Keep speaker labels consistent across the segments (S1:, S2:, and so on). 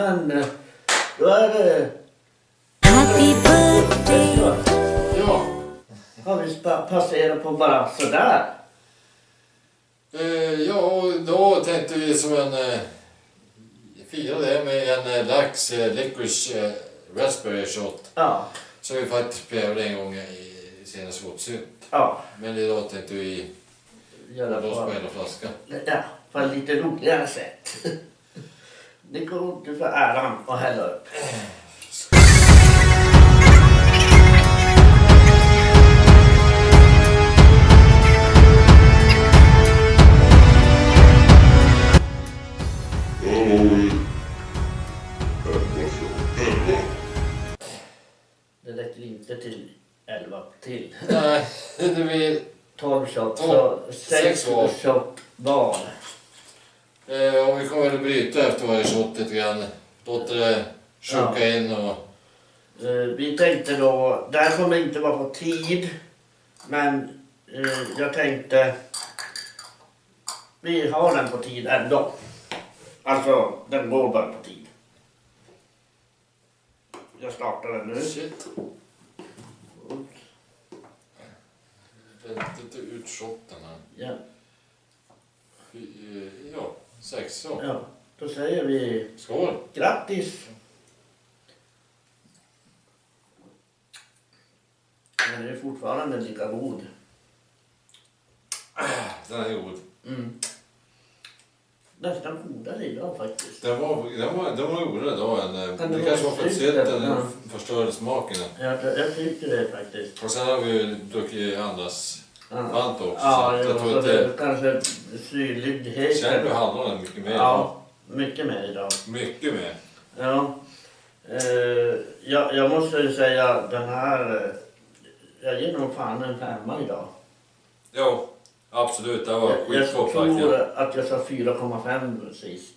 S1: men eh, då är det...
S2: Happy birthday.
S3: Ja,
S1: Har vi passerat på bara sådär?
S3: eh, ja och då tänkte vi som en... Eh, fira det med en eh, lax eh, licorice raspberry shot.
S1: Ja.
S3: Som vi faktiskt prövade en gång i senaste åtsynt.
S1: Ja.
S3: Men idag tänkte vi
S1: Göra
S3: på, hela flaskan.
S1: ja, på ett lite roligare sätt. Det går du för äran att hälla upp. Det räcker inte till 11 till.
S3: Nej, det blir...
S1: 12 shot,
S3: Tolv.
S1: så 6
S3: Sex var.
S1: shot var.
S3: Eh, och vi kommer väl bryta efter varje shot lite grann. Låter det sjunka in och...
S1: Eh, Vi tänkte då, det här kommer inte vara på tid, men eh, jag tänkte vi har den på tid ändå. Alltså, den går bara på tid. Jag startar den nu.
S3: Shit. Inte ut shotten här.
S1: Ja,
S3: eh, Ja, sex så.
S1: ja. Då säger vi
S3: Skål!
S1: grattis! Den är fortfarande lika god.
S3: Den är god.
S1: Mm. Nästan godare idag faktiskt.
S3: Den var, den var, den var godare då än... eh,
S1: Kan det
S3: Det kanske var för att
S1: ja.
S3: förstörde smaken.
S1: Jag, jag tycker det faktiskt.
S3: Och sen har vi druckit andras
S1: Ja.
S3: Varmt också.
S1: Ja,
S3: så jag tror
S1: är kanske syrligheten.
S3: Känner du hallonen mycket mer?
S1: Ja, mycket mer idag.
S3: Mycket mer.
S1: Ja. Eh, jag, jag måste ju säga den här, eh, jag ger nog fan en femma idag.
S3: Jo, absolut. Det var
S1: Jag, jag
S3: skitgott
S1: tror att jag sa 4,5 sist.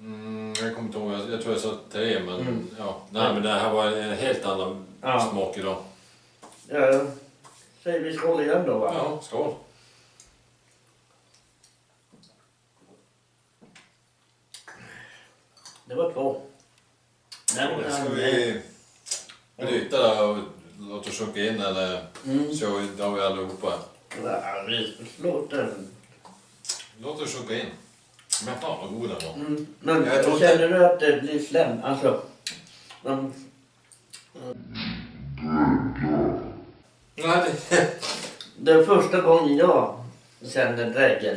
S3: Mm, jag kommer inte ihåg, jag, jag tror jag sa tre men
S1: Mm.
S3: ja. Nej men det här var en helt annan
S1: Ja.
S3: smak idag.
S1: Ja, säger vi skål igen då va?
S3: Ja, skål.
S1: Det var två. Den
S3: Ska
S1: kan
S3: vi bryta det och låta sjunka in eller
S1: Mm.
S3: det har vi allihopa.
S1: Ja, vi slår den.
S3: Låt det sjunka in. Men fan vad god den var.
S1: Mm. Men
S3: Jag tror inte-
S1: känner du att det blir slem? Alltså, man,
S3: Det,
S1: det är första gången jag känner drägel.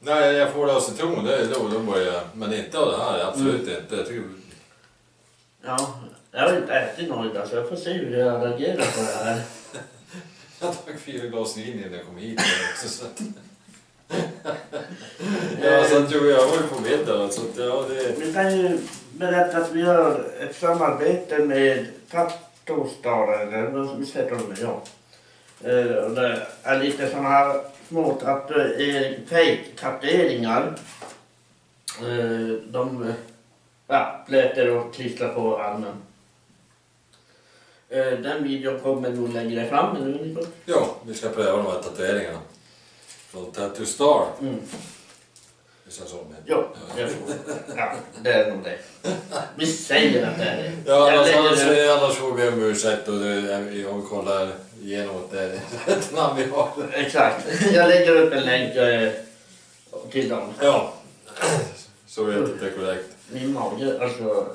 S3: nej, jag får det av citron, det är då, då börjar jag. Men inte av det här, absolut
S1: Mm.
S3: inte. Jag tycker,
S1: Ja, jag har inte ätit något idag så jag får se hur jag reagerar på det här.
S3: jag drack fyra glas vin innan jag kom hit. Också, så att, ja, så att, jag var ju på middag. Så att, ja, det,
S1: Vi kan ju berätta att vi har ett samarbete med Tattostar, eller vad heter de ja. Eh, Det är lite sådana här små tatuering, fake-tatueringar. Eh, De ja, blöter och klistrar på armen. Eh, Den videon kommer nog längre fram, eller hur
S3: ja, vi ska pröva de här tatueringarna. Från Tattoo Star.
S1: Mm.
S3: Som det.
S1: Jo, jag tror ja, det är nog det. Vi säger att det är det.
S3: Ja,
S1: Jag
S3: annars,
S1: lägger
S3: annars,
S1: det-
S3: annars får vi om ursäkt och vi kollar igenom att det är rätt namn vi har.
S1: Exakt. Jag lägger upp en länk eh, till dem.
S3: Ja, så vet att det är korrekt.
S1: Min mage, alltså.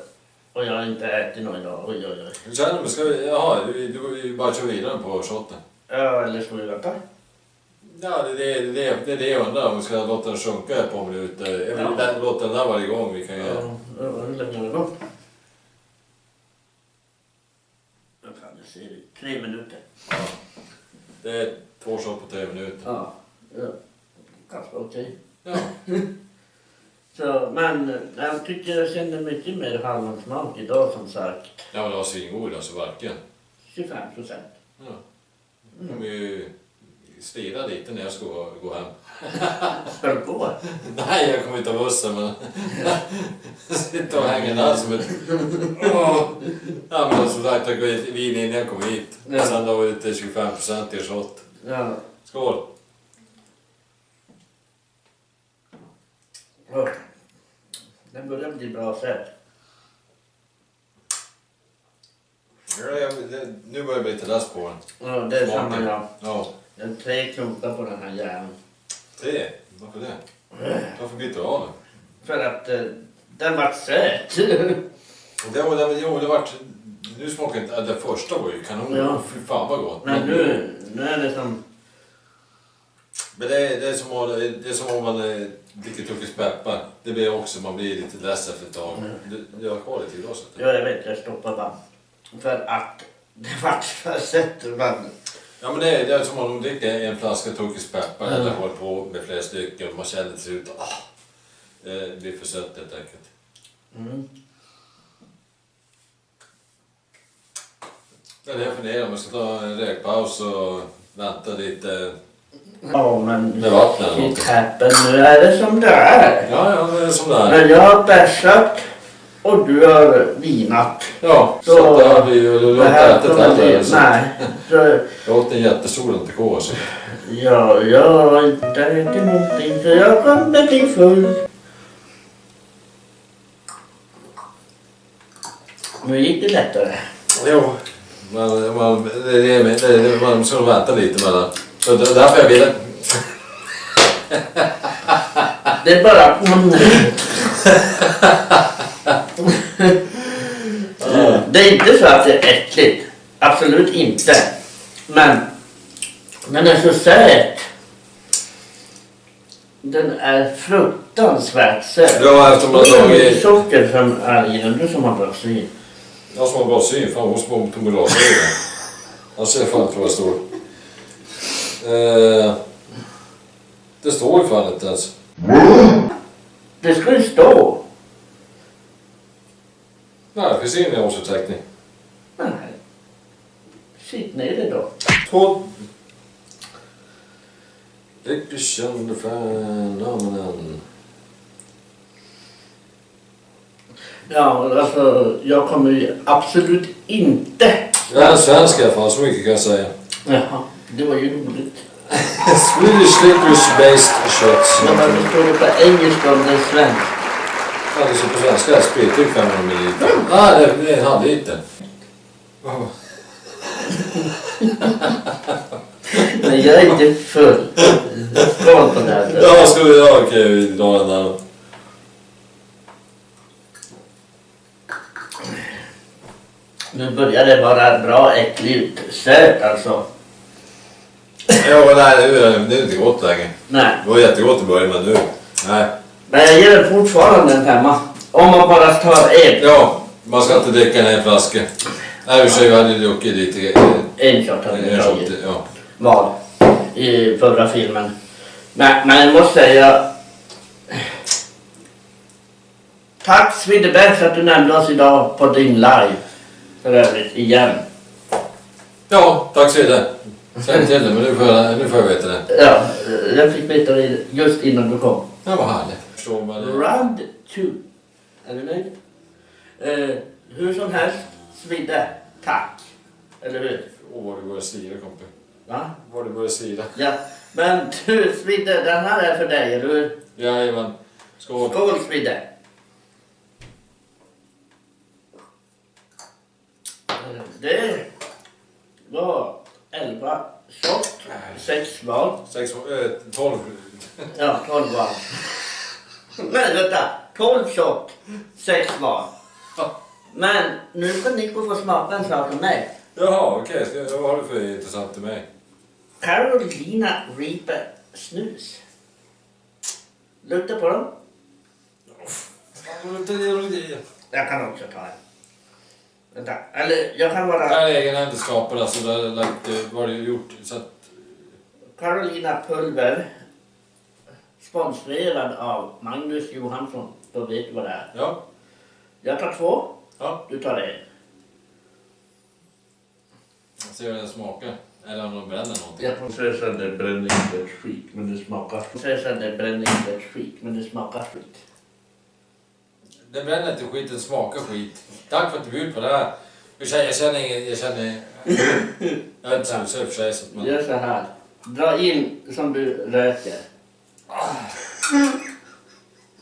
S1: Och jag har inte ätit något idag. Oj, oj, oj.
S3: Känner du? Ska vi, jaha, du, du, du bara kör vidare på shotten?
S1: Ja, eller ska vi vänta?
S3: Ja, det är det, det, det, det är det jag undrar. Om vi ska låta den sjunka ett par minuter. Jag vill
S1: Ja.
S3: låta den där varje gång. Vi kan ju...
S1: Ja, ja, hur länge har det? Vad fan, jag ser det. Tre minuter.
S3: Ja. Det är två shot på tre minuter.
S1: Ja, ja. ganska okej.
S3: Ja.
S1: Så, men jag tycker jag känner mycket mer hallonsmak idag som sagt.
S3: Ja, men det var svingod alltså, verkligen.
S1: 25 procent.
S3: Ja. Ju stirra lite när jag ska gå hem.
S1: Ska du gå?
S3: Nej, jag kommer inte ta bussen men... Sitta och hänga där som ett... Oh. Ja men som sagt, jag går gick vin innan jag kommer hit.
S1: Ja.
S3: Sen då var det till 25% i shot.
S1: Ja.
S3: Skål!
S1: Den börjar bli bra sen.
S3: Ja, jag, det, nu börjar jag bli lite less på den.
S1: Ja, det är samma jag.
S3: Ja.
S1: Jag har tre klunkar på den här jäveln.
S3: Tre? Varför det? Varför byter du av den?
S1: För att eh, den var söt.
S3: Det var, det, jo, det vart... Nu smakar inte... Det första var ju kanon.
S1: Ja.
S3: Fy fan vad gott.
S1: Men nu, nu är det som...
S3: Men det är, det är, som, om- det är som om man eh, dricker Tuckes peppar. Det blir också, man blir lite less efter ett tag. Du, du har kvar det till glaset?
S1: Ja, jag vet, jag stoppar bara. För att det vart för sött.
S3: Ja men det är, det är som om man dricker en flaska Tuckes peppar
S1: Ja.
S3: eller håller på med flera stycken och man känner till slut ah, det blir för sött helt enkelt.
S1: mm.
S3: Det är det jag funderar om jag ska ta en rökpaus och vänta lite
S1: Ja, men
S3: med något.
S1: shit happen. Nu är det som det är.
S3: Ja, ja, det är som det är.
S1: Men jag har bärsat och du har vinat.
S3: Ja, så,
S1: Så-
S3: det blir ju... Du
S1: Det
S3: har inte ätit heller.
S1: Nej. Så,
S3: Jag åt en jättestor entrecote. Så.
S1: ja, jag har inte ätit någonting så jag kommer bli full. Nu gick det lättare.
S3: Jo. Man, man, det, det, det, det, man ska vänta lite mellan. Så det är därför jag ville...
S1: Det är bara... det är inte så att det är äckligt. Absolut inte. Men den är så söt. Den är fruktansvärt söt.
S3: Ja, eftersom man har tagit...
S1: socker som är i den. Du som har bra syn.
S3: Jag som har bra syn, fan som har på glasögon. Han ser fan inte vad det står. Eh, det står ju fan inte ens.
S1: Det ska ju stå.
S3: Det finns ingen innehållsförteckning.
S1: Nej. Sitt ner då.
S3: Två... And the phenomenon.
S1: Ja, alltså jag kommer ju absolut inte...
S3: Jag är en svensk i alla fall, så mycket kan jag säga.
S1: Jaha, det var ju roligt.
S3: Swedish licorice based shots.
S1: Men varför står det på engelska om det är svenskt?
S3: Det står på svenska spritdryck 500 ml. Nej, det- det är en halvliter.
S1: Men jag är inte full. Skål på det här.
S3: Ja, ska vi... Ja, okej, vi drar den där.
S1: Nu börjar det vara bra äckligt söt alltså.
S3: Ja, nej, nu är det, det är inte gott längre.
S1: Nej,
S3: Det var jättegott i början, men nu... Nej.
S1: Men jag ger fortfarande en femma. Om man bara tar en.
S3: Ja, man ska inte dricka en flaska. Nej, i och för sig, vi hade ju druckit lite... eh,
S1: En shot hade
S3: shot,
S1: tagit.
S3: ja.
S1: Var. I förra filmen. Men, men jag måste säga. Tack Svidebäck för att du nämnde oss idag på din live. För övrigt, igen.
S3: Ja, tack mycket. Säg till det, men nu får jag, nu får jag veta det.
S1: Ja, jag fick veta det just innan du kom.
S3: Ja, vad härligt. Förstår man det.
S1: Round two. Är du nöjd? Eh, hur som helst, Svidde, tack. Eller hur?
S3: Åh, vad du börjar slira, kompis.
S1: Va?
S3: Vad du börjar slira.
S1: Ja. Men du Svidde, den här är för dig, eller hur?
S3: Jajamän. Skål.
S1: Skål Svidde! Det var 11 shot, 6 val.
S3: Sex, äh, tolv.
S1: Ja, 12 val. Men vänta, 12 shot, 6 val. Men nu ska Nico få smaka en sak av mig.
S3: Jaha, okej. Okay. Vad har du för intressant till mig?
S1: Carolina Reaper snus. Lukta på dem. Jag kan också ta en. Vänta, eller jag kan
S3: Det
S1: vara
S3: här är egenhändigt skapad, alltså. Det vad det gjort. Så att,
S1: Carolina Pulver. Sponsrad av Magnus Johansson. Då vet du vad det är.
S3: ja.
S1: Jag tar två,
S3: Ja,
S1: du tar en.
S3: jag ser hur den smakar. Eller om de bränner någonting.
S1: Jag
S4: säger att det bränner inte ett skit, men det smakar.
S1: säger sen det bränner inte ett skit, men det smakar skit.
S3: Det bränner inte skit, den smakar skit. Tack för att du bjöd på det här. Jag känner, jag ingen... Jag känner... Jag är inte så i och för sig, så man...
S1: Gör så här. Dra in som du röker.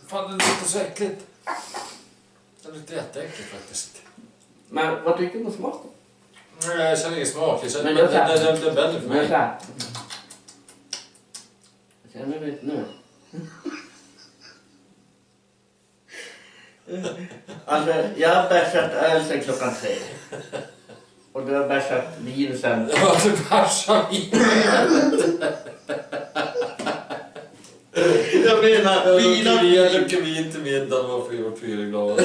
S3: Fan, det luktar så äckligt. Det luktar jätteäckligt faktiskt.
S1: Men vad tycker du om smaken?
S3: Nej, jag känner ingen smak. Jag känner,
S1: Men jag
S3: den,
S1: kan-
S3: den, den vänder för mig.
S1: här. Känner du nu? Alltså, jag har bärsat öl sen klockan tre. Och du har bärsat vin sen...
S3: Ja, du bärsar i
S1: Jag menar,
S3: Jag
S1: vin och
S3: druckit vin- jag
S1: vin.
S3: druckit vin till middagen och fyra, glas.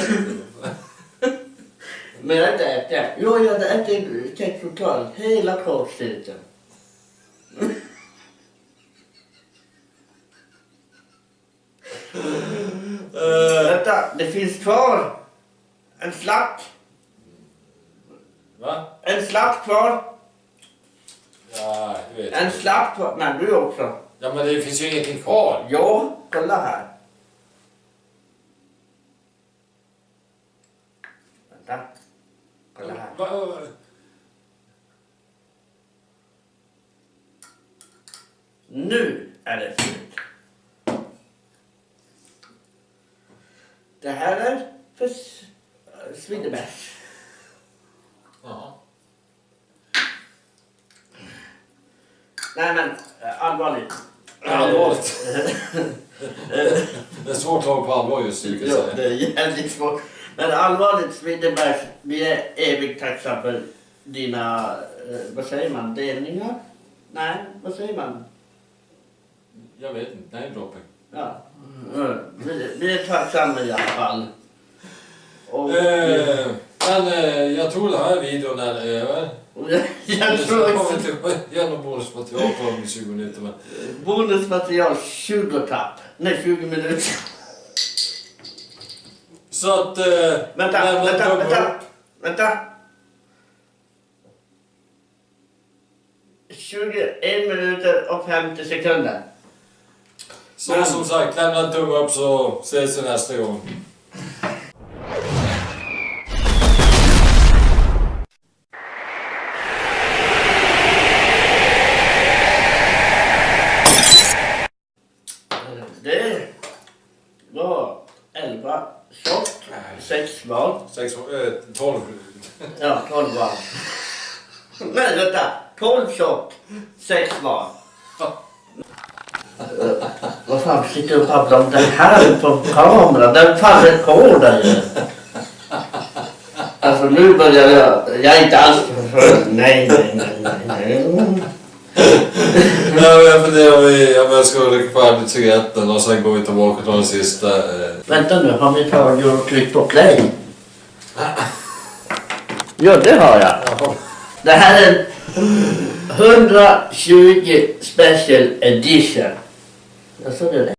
S1: Men jag inte ätit. Jo, jag har ätit kexchoklad hela kåkstyrkan.
S3: Eh,
S1: Vänta, det finns kvar. En slatt.
S3: Va?
S1: En slatt kvar.
S3: Ja, jag vet
S1: En
S3: inte.
S1: slatt kvar. Nej, du också.
S3: Ja, men det finns ju ingenting kvar.
S1: Ja, kolla här. Vänta. Kolla här.
S3: Va, va,
S1: Nu är det slut. Det här är för S- Svidebärs.
S3: Jaha.
S1: Nej men, eh, allvarligt.
S3: Allvarligt. Det är nu kan jag
S1: Ja, det är jävligt svårt. Men allvarligt Svidebärs, vi är evigt tacksamma för dina, eh, vad säger man, delningar? Nej, vad säger man?
S3: Jag vet inte, nej dropping.
S1: Ja. Mm, Vi, vi är tacksamma i alla fall. Och,
S3: Eh, men eh, jag tror den här videon är över.
S1: jag tror också
S3: kommer inte göra något bonusmaterial på de 20 minuter men...
S1: bonusmaterial 20 tapp. Nej, 20 minuter.
S3: Så att... Eh,
S1: Vänta, vänta, vänta.
S3: upp.
S1: Vänta. 21 minuter och 50 sekunder.
S3: Så
S1: Men-
S3: som sagt, lämna en tumme upp så ses vi nästa gång.
S1: Det var 11 shot, 6 val.
S3: Sex, eh, 12.
S1: Ja, 12 val. Nej, vänta. 12 shot, 6 val. Vad fan sitter du och babblar om det här på kameran? Den faller på dig. Alltså nu börjar jag... Jag är inte alls för... Nej, nej, nej, nej, nej.
S3: Nej, jag funderar om vi- om jag ska dricka färdigt cigaretten och sen går vi tillbaka tar den sista. Eh,
S1: Vänta nu, har vi tagit och tryckt på play? Ja, det har jag.
S3: jaha.
S1: Det här är en 120 special edition. Jag sa det.